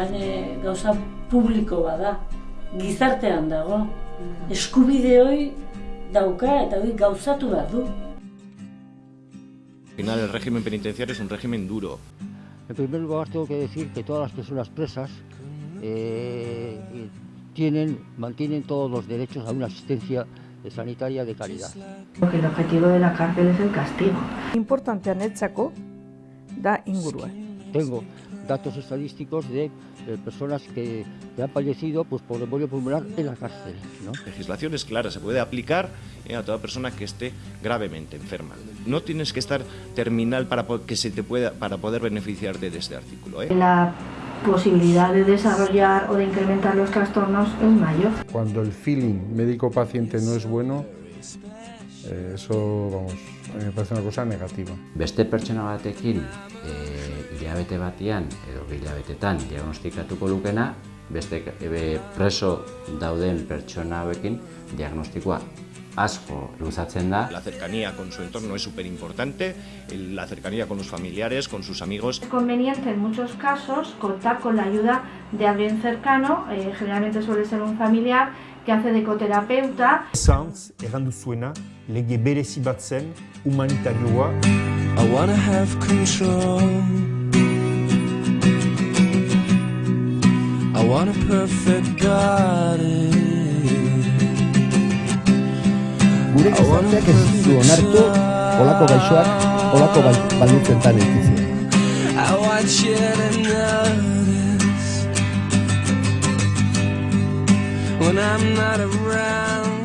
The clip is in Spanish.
orain eh, gauza publiko bada, gizartean dago, eskubide hori dauka eta hori gauzatu behar du. Al final el régimen penitenciario es un régimen duro. En primer lugar tengo que decir que todas las personas presas eh, tienen, mantienen todos los derechos a una asistencia sanitaria de calidad. Porque el objetivo de la cárcel es el castigo. Importante netzako da ingurua. Tengo datos estadísticos de eh, personas que, que, han fallecido pues, por embolio pulmonar en la cárcel. ¿no? La legislación es clara, se puede aplicar eh, a toda persona que esté gravemente enferma. No tienes que estar terminal para que se te pueda para poder beneficiarte de este artículo. ¿eh? La posibilidad de desarrollar o de incrementar los trastornos es mayor. Cuando el feeling médico-paciente no es bueno, eh, eso vamos, me parece una cosa negativa. Beste pertsona batekin e, hilabete batian edo hilabetetan diagnostikatuko lukena, beste e, preso dauden pertsona hauekin diagnostikoa asko luzatzen da. La cercanía con su entorno es súper importante, la cercanía con los familiares, con sus amigos. Es conveniente en muchos casos contar con la ayuda de alguien cercano, eh, generalmente suele ser un familiar, que hace de ecoterapeuta. Sans, errandu zuena, lege berezi bat zen, humanitarioa. I wanna have control want a perfect God is. Gure gizarteak ez du onartu olako gaixoak olako bai, baldintzentan elkitzea. I watch it and when I'm not around.